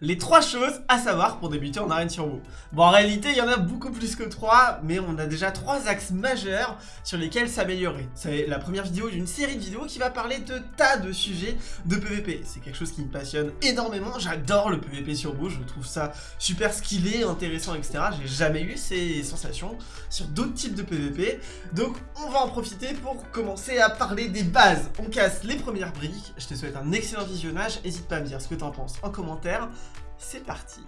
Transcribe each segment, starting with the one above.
Les trois choses à savoir pour débuter en arène sur WoW. Bon, en réalité, il y en a beaucoup plus que trois, mais on a déjà trois axes majeurs sur lesquels s'améliorer. C'est la première vidéo d'une série de vidéos qui va parler de tas de sujets de PvP. C'est quelque chose qui me passionne énormément, j'adore le PvP sur WoW, je trouve ça super skillé, intéressant, etc. J'ai jamais eu ces sensations sur d'autres types de PvP, donc on va en profiter pour commencer à parler des bases. On casse les premières briques, je te souhaite un excellent visionnage, n'hésite pas à me dire ce que t'en penses en commentaire, c'est parti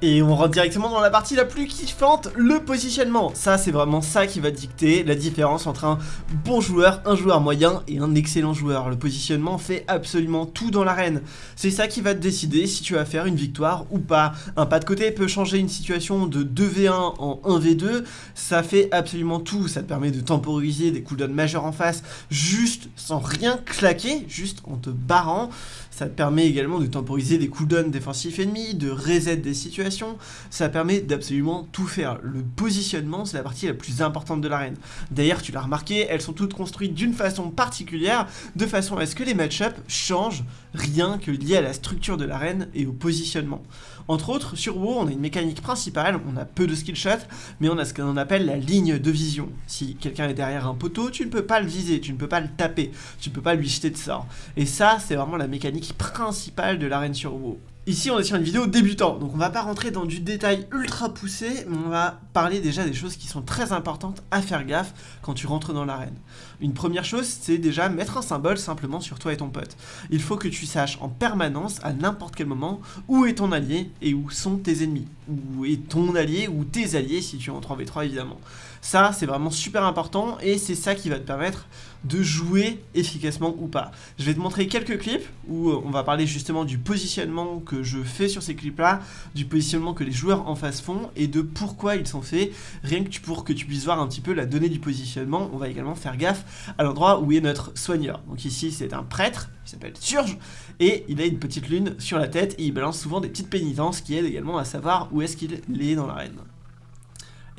et on rentre directement dans la partie la plus kiffante, le positionnement. Ça, c'est vraiment ça qui va dicter la différence entre un bon joueur, un joueur moyen et un excellent joueur. Le positionnement fait absolument tout dans l'arène. C'est ça qui va te décider si tu vas faire une victoire ou pas. Un pas de côté peut changer une situation de 2v1 en 1v2. Ça fait absolument tout. Ça te permet de temporiser des cooldowns majeurs en face juste sans rien claquer, juste en te barrant. Ça permet également de temporiser des cooldowns défensifs ennemis, de reset des situations. Ça permet d'absolument tout faire. Le positionnement, c'est la partie la plus importante de l'arène. D'ailleurs, tu l'as remarqué, elles sont toutes construites d'une façon particulière, de façon à ce que les match-ups changent rien que lié à la structure de l'arène et au positionnement. Entre autres, sur WoW, on a une mécanique principale, on a peu de skill shots, mais on a ce qu'on appelle la ligne de vision. Si quelqu'un est derrière un poteau, tu ne peux pas le viser, tu ne peux pas le taper, tu ne peux pas lui jeter de sort. Et ça, c'est vraiment la mécanique principale de l'arène sur WoW. Ici, on est sur une vidéo débutant, donc on va pas rentrer dans du détail ultra poussé, mais on va parler déjà des choses qui sont très importantes à faire gaffe quand tu rentres dans l'arène. Une première chose, c'est déjà mettre un symbole simplement sur toi et ton pote. Il faut que tu saches en permanence, à n'importe quel moment, où est ton allié et où sont tes ennemis. Où est ton allié ou tes alliés si tu es en 3v3 évidemment. Ça, c'est vraiment super important et c'est ça qui va te permettre de jouer efficacement ou pas. Je vais te montrer quelques clips où euh, on va parler justement du positionnement que je fais sur ces clips-là, du positionnement que les joueurs en face font et de pourquoi ils sont faits, rien que pour que tu puisses voir un petit peu la donnée du positionnement. On va également faire gaffe à l'endroit où est notre soigneur. Donc ici, c'est un prêtre, qui s'appelle Surge, et il a une petite lune sur la tête et il balance souvent des petites pénitences qui aident également à savoir où est-ce qu'il est dans l'arène.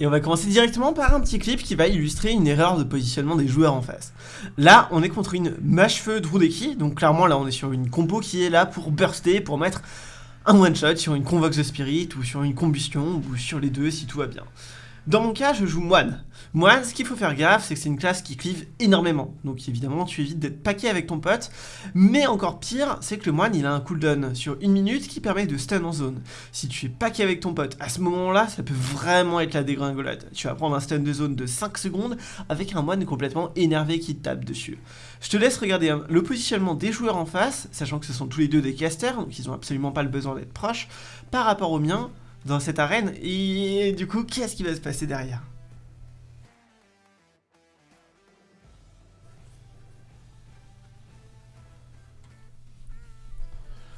Et on va commencer directement par un petit clip qui va illustrer une erreur de positionnement des joueurs en face. Là, on est contre une mâche-feu Drudeki, donc clairement là on est sur une compo qui est là pour burster, pour mettre un one-shot sur une Convox de Spirit, ou sur une Combustion, ou sur les deux si tout va bien. Dans mon cas, je joue moine. Moine, ce qu'il faut faire gaffe, c'est que c'est une classe qui clive énormément. Donc évidemment, tu évites d'être paqué avec ton pote. Mais encore pire, c'est que le moine, il a un cooldown sur une minute qui permet de stun en zone. Si tu es paqué avec ton pote, à ce moment-là, ça peut vraiment être la dégringolade. Tu vas prendre un stun de zone de 5 secondes avec un moine complètement énervé qui te tape dessus. Je te laisse regarder le positionnement des joueurs en face, sachant que ce sont tous les deux des casters, donc ils n'ont absolument pas le besoin d'être proches, par rapport au mien dans cette arène. Et du coup, qu'est-ce qui va se passer derrière?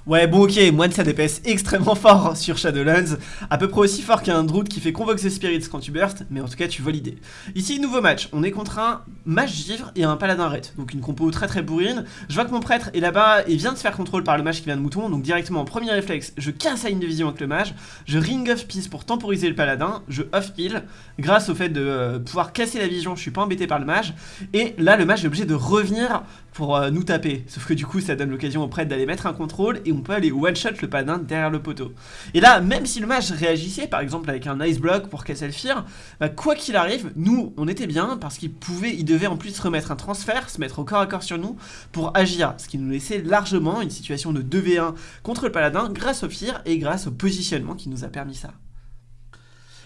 Ouais, bon ok, Moine ça DPS extrêmement fort sur Shadowlands, à peu près aussi fort qu'un Druid qui fait Convoke the Spirits quand tu burst, mais en tout cas tu vois l'idée. Ici, nouveau match, on est contre un mage givre et un paladin red, donc une compo très très bourrine. Je vois que mon prêtre est là-bas et vient de se faire contrôle par le mage qui vient de mouton, donc directement en premier réflexe, je casse la ligne de vision avec le mage, je ring of peace pour temporiser le paladin, je off heal, grâce au fait de euh, pouvoir casser la vision, je suis pas embêté par le mage, et là le mage est obligé de revenir pour euh, nous taper. Sauf que du coup, ça donne l'occasion au prêtre d'aller mettre un contrôle et on peut aller one-shot le paladin derrière le poteau. Et là, même si le mage réagissait, par exemple avec un ice block pour casser le fear, bah, quoi qu'il arrive, nous, on était bien parce qu'il pouvait, il devait en plus remettre un transfert, se mettre au corps à corps sur nous pour agir. Ce qui nous laissait largement une situation de 2v1 contre le paladin grâce au fear et grâce au positionnement qui nous a permis ça.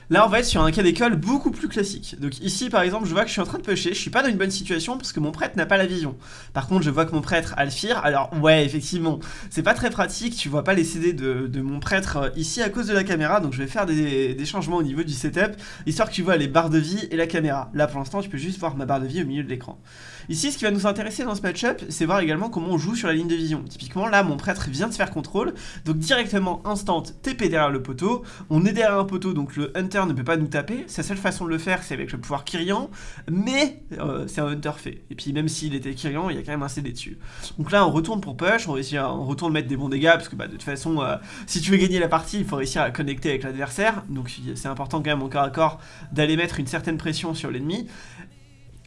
Là, on va être sur un cas d'école beaucoup plus classique. Donc ici, par exemple, je vois que je suis en train de pêcher, je suis pas dans une bonne situation parce que mon prêtre n'a pas la vision. Par contre, je vois que mon prêtre a alors ouais, effectivement, c'est pas très pratique, tu vois pas les CD de, mon prêtre euh, ici à cause de la caméra, donc je vais faire des, des, changements au niveau du setup, histoire que tu vois les barres de vie et la caméra. Là, pour l'instant, tu peux juste voir ma barre de vie au milieu de l'écran. Ici, ce qui va nous intéresser dans ce match-up, c'est voir également comment on joue sur la ligne de vision. Typiquement, là, mon prêtre vient de faire contrôle, donc directement, instant, TP derrière le poteau, on est derrière un poteau, donc le hunter ne peut pas nous taper, sa seule façon de le faire, c'est avec le pouvoir Kyrian, mais euh, c'est un hunter fait. Et puis, même s'il était Kyrian, il y a quand même un CD dessus. Donc là, on retourne pour push, on, réussit on retourne mettre des bons dégâts, parce que bah, de toute façon, euh, si tu veux gagner la partie, il faut réussir à connecter avec l'adversaire, donc c'est important quand même au corps à corps d'aller mettre une certaine pression sur l'ennemi.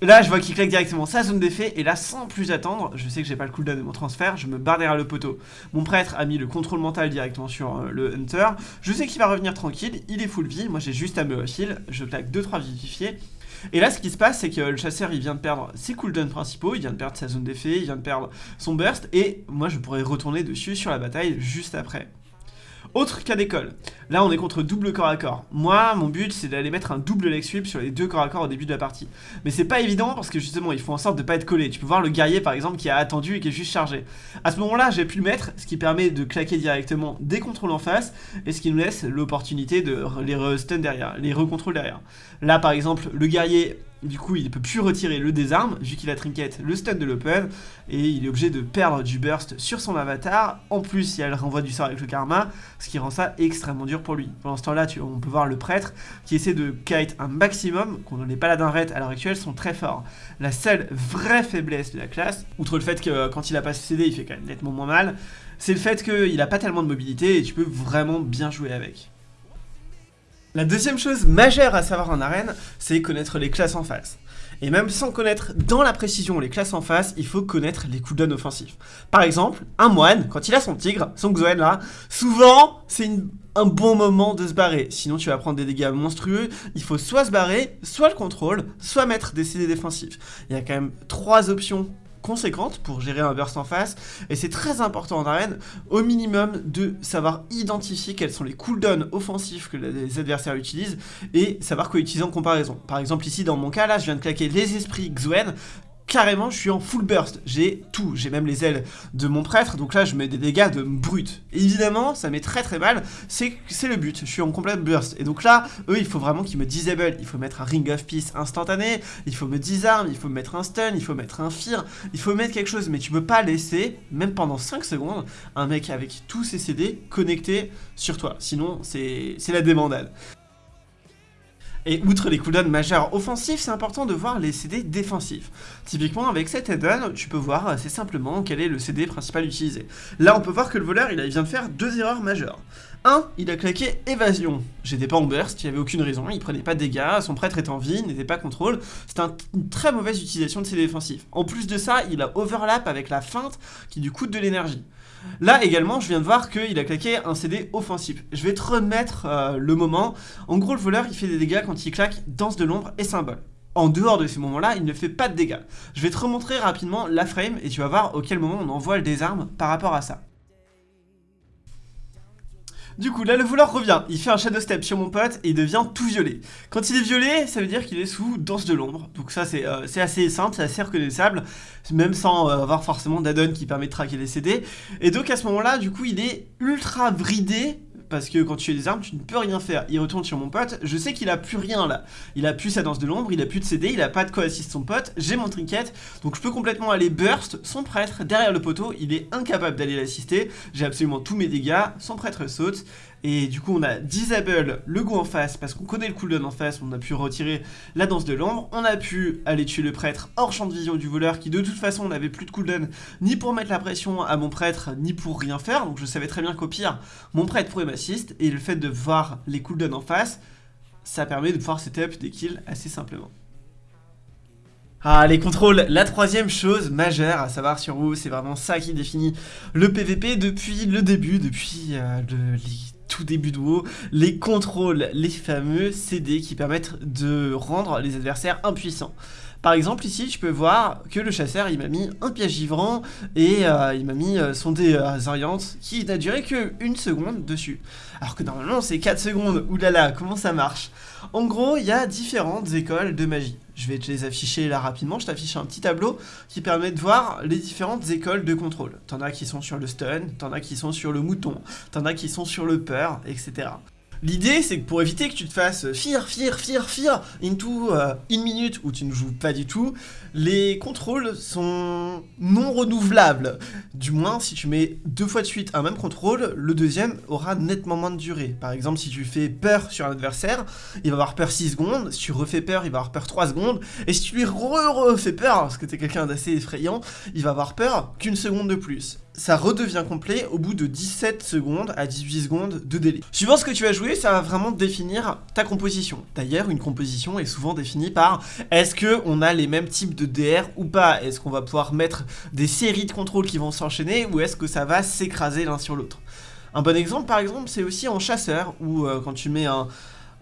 Là, je vois qu'il claque directement sa zone d'effet, et là, sans plus attendre, je sais que j'ai pas le cooldown de mon transfert, je me barre derrière le poteau. Mon prêtre a mis le contrôle mental directement sur euh, le Hunter. Je sais qu'il va revenir tranquille, il est full vie, moi j'ai juste à me heal, je claque 2-3 vivifiés. Et là, ce qui se passe, c'est que le chasseur, il vient de perdre ses cooldowns principaux, il vient de perdre sa zone d'effet, il vient de perdre son burst, et moi, je pourrais retourner dessus sur la bataille juste après. Autre cas d'école. Là, on est contre double corps à corps. Moi, mon but, c'est d'aller mettre un double leg sweep sur les deux corps à corps au début de la partie. Mais c'est pas évident parce que justement, il faut en sorte de pas être collé. Tu peux voir le guerrier, par exemple, qui a attendu et qui est juste chargé. À ce moment-là, j'ai pu le mettre, ce qui permet de claquer directement des contrôles en face et ce qui nous laisse l'opportunité de les stun derrière, les recontrôles derrière. Là, par exemple, le guerrier du coup, il ne peut plus retirer le désarme, vu qu'il a trinket le stun de l'open, et il est obligé de perdre du burst sur son avatar. En plus, il y a le renvoi du sort avec le karma, ce qui rend ça extrêmement dur pour lui. Pendant ce temps-là, on peut voir le prêtre qui essaie de kite un maximum, qu'on les paladins raid à l'heure actuelle sont très forts. La seule vraie faiblesse de la classe, outre le fait que quand il a pas CD, il fait quand même nettement moins mal, c'est le fait qu'il n'a pas tellement de mobilité et tu peux vraiment bien jouer avec. La deuxième chose majeure à savoir en arène, c'est connaître les classes en face. Et même sans connaître dans la précision les classes en face, il faut connaître les cooldowns offensifs. Par exemple, un moine, quand il a son tigre, son Xoen là, souvent c'est un bon moment de se barrer. Sinon tu vas prendre des dégâts monstrueux, il faut soit se barrer, soit le contrôle, soit mettre des CD défensifs. Il y a quand même trois options conséquente pour gérer un burst en face et c'est très important en arène au minimum de savoir identifier quels sont les cooldowns offensifs que les adversaires utilisent et savoir quoi utiliser en comparaison. Par exemple ici dans mon cas là je viens de claquer les esprits Xuen carrément, je suis en full burst. J'ai tout. J'ai même les ailes de mon prêtre. Donc là, je mets des dégâts de brut. Évidemment, ça met très très mal. C'est le but. Je suis en complète burst. Et donc là, eux, il faut vraiment qu'ils me disable. Il faut mettre un ring of peace instantané. Il faut me disarm. Il faut mettre un stun. Il faut mettre un fear. Il faut mettre quelque chose. Mais tu peux pas laisser, même pendant 5 secondes, un mec avec tous ses CD connectés sur toi. Sinon, c'est la démandade. Et outre les cooldowns majeurs offensifs, c'est important de voir les CD défensifs. Typiquement, avec cet add-on, tu peux voir assez simplement quel est le CD principal utilisé. Là, on peut voir que le voleur, il vient de faire deux erreurs majeures. 1. Il a claqué évasion. J'étais pas en burst, il n'y avait aucune raison, il prenait pas de dégâts, son prêtre était en vie, n'était pas contrôle. C'était une très mauvaise utilisation de CD défensifs. En plus de ça, il a overlap avec la feinte qui lui coûte de l'énergie. Là également, je viens de voir qu'il a claqué un CD offensif. Je vais te remettre euh, le moment. En gros, le voleur, il fait des dégâts quand il claque danse de l'ombre et symbole. En dehors de ces moments-là, il ne fait pas de dégâts. Je vais te remontrer rapidement la frame et tu vas voir auquel moment on envoie le désarme par rapport à ça. Du coup, là, le voleur revient. Il fait un shadow step sur mon pote et il devient tout violet. Quand il est violet, ça veut dire qu'il est sous danse de l'ombre. Donc ça, c'est euh, assez simple, c'est assez reconnaissable, même sans euh, avoir forcément d'addon qui permet de traquer les CD. Et donc à ce moment-là, du coup, il est ultra bridé parce que quand tu as des armes, tu ne peux rien faire. Il retourne sur mon pote, je sais qu'il a plus rien là. Il a plus sa danse de l'ombre, il a plus de CD, il a pas de quoi assister son pote, j'ai mon trinket, donc je peux complètement aller burst son prêtre derrière le poteau, il est incapable d'aller l'assister, j'ai absolument tous mes dégâts, son prêtre saute, et du coup on a disable le goût en face parce qu'on connaît le cooldown en face, on a pu retirer la danse de l'ombre, on a pu aller tuer le prêtre hors champ de vision du voleur qui de toute façon n'avait plus de cooldown ni pour mettre la pression à mon prêtre ni pour rien faire, donc je savais très bien qu'au pire mon prêtre pourrait m'assist. Et le fait de voir les cooldowns en face, ça permet de pouvoir setup des kills assez simplement. Ah, les contrôles, la troisième chose majeure à savoir sur vous, c'est vraiment ça qui définit le PVP depuis le début, depuis euh, le, tout début de WoW, les contrôles, les fameux CD qui permettent de rendre les adversaires impuissants. Par exemple ici je peux voir que le chasseur il m'a mis un piège givrant et euh, il m'a mis euh, son désoriente qui n'a duré que une seconde dessus. Alors que normalement c'est 4 secondes, oulala comment ça marche? En gros il y a différentes écoles de magie. Je vais te les afficher là rapidement, je t'affiche un petit tableau qui permet de voir les différentes écoles de contrôle. T'en as qui sont sur le stun, t'en as qui sont sur le mouton, t'en as qui sont sur le peur, etc. L'idée, c'est que pour éviter que tu te fasses fear, fear, fear, fear into euh, une minute où tu ne joues pas du tout, les contrôles sont non renouvelables. Du moins, si tu mets deux fois de suite un même contrôle, le deuxième aura nettement moins de durée. Par exemple, si tu fais peur sur un adversaire, il va avoir peur 6 secondes. Si tu refais peur, il va avoir peur 3 secondes. Et si tu lui re-refais peur, parce que tu es quelqu'un d'assez effrayant, il va avoir peur qu'une seconde de plus. Ça redevient complet au bout de 17 secondes à 18 secondes de délai. Suivant ce que tu vas jouer, ça va vraiment définir ta composition. D'ailleurs, une composition est souvent définie par est-ce qu'on a les mêmes types de DR ou pas? Est-ce qu'on va pouvoir mettre des séries de contrôles qui vont s'enchaîner ou est-ce que ça va s'écraser l'un sur l'autre? Un bon exemple, par exemple, c'est aussi en chasseur, où euh, quand tu mets un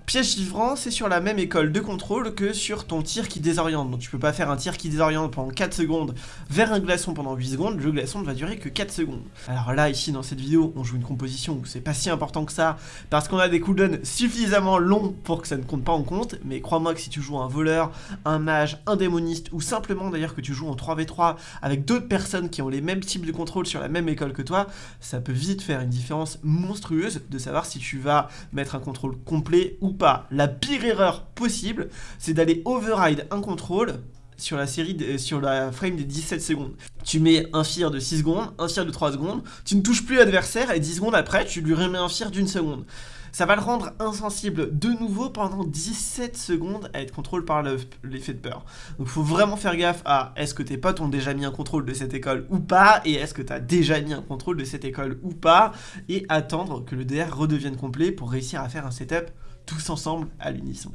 Piège givrant, c'est sur la même école de contrôle que sur ton tir qui désoriente. Donc tu peux pas faire un tir qui désoriente pendant 4 secondes vers un glaçon pendant 8 secondes, le glaçon ne va durer que 4 secondes. Alors là, ici, dans cette vidéo, on joue une composition où c'est pas si important que ça, parce qu'on a des cooldowns suffisamment longs pour que ça ne compte pas en compte, mais crois-moi que si tu joues un voleur, un mage, un démoniste, ou simplement d'ailleurs que tu joues en 3v3 avec d'autres personnes qui ont les mêmes types de contrôle sur la même école que toi, ça peut vite faire une différence monstrueuse de savoir si tu vas mettre un contrôle complet ou pas. La pire erreur possible, c'est d'aller override un contrôle sur la série sur la frame des 17 secondes. Tu mets un fire de 6 secondes, un fire de 3 secondes, tu ne touches plus l'adversaire et 10 secondes après, tu lui remets un fire d'une seconde. Ça va le rendre insensible de nouveau pendant 17 secondes à être contrôlé par l'effet de peur. Donc faut vraiment faire gaffe à est-ce que tes potes ont déjà mis un contrôle de cette école ou pas, et est-ce que tu as déjà mis un contrôle de cette école ou pas, et attendre que le DR redevienne complet pour réussir à faire un setup tous ensemble à l'unisson.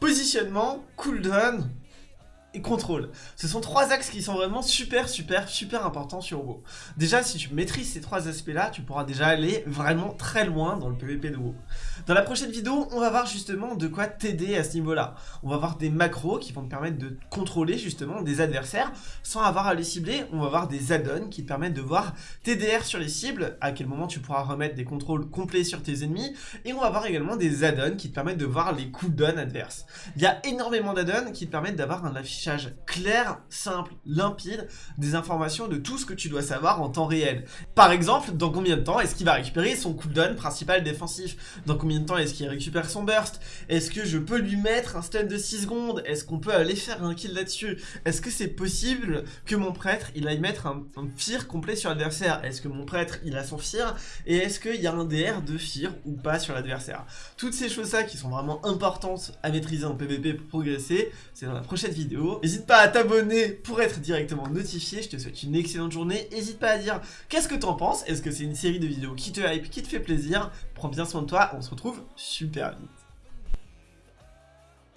Positionnement, cooldown, et contrôle. Ce sont trois axes qui sont vraiment super, super, super importants sur WoW. Déjà, si tu maîtrises ces trois aspects-là, tu pourras déjà aller vraiment très loin dans le PvP de WoW. Dans la prochaine vidéo, on va voir justement de quoi t'aider à ce niveau-là. On va voir des macros qui vont te permettre de contrôler justement des adversaires sans avoir à les cibler. On va voir des add-ons qui te permettent de voir TDR sur les cibles, à quel moment tu pourras remettre des contrôles complets sur tes ennemis. Et on va voir également des add-ons qui te permettent de voir les cooldowns adverses. Il y a énormément d'add-ons qui te permettent d'avoir un affichage clair, simple, limpide des informations de tout ce que tu dois savoir en temps réel. Par exemple, dans combien de temps est-ce qu'il va récupérer son cooldown principal défensif? Dans combien de temps est-ce qu'il récupère son burst? Est-ce que je peux lui mettre un stun de 6 secondes? Est-ce qu'on peut aller faire un kill là-dessus? Est-ce que c'est possible que mon prêtre, il aille mettre un, un fear complet sur l'adversaire? Est-ce que mon prêtre, il a son fear Et est-ce qu'il y a un DR de fear ou pas sur l'adversaire? Toutes ces choses-là qui sont vraiment importantes à maîtriser en PvP pour progresser, c'est dans la prochaine N'hésite pas à t'abonner pour être directement notifié. Je te souhaite une excellente journée. N'hésite pas à dire qu'est-ce que t'en penses. Est-ce que c'est une série de vidéos qui te hype, qui te fait plaisir? Prends bien soin de toi. On se retrouve super vite.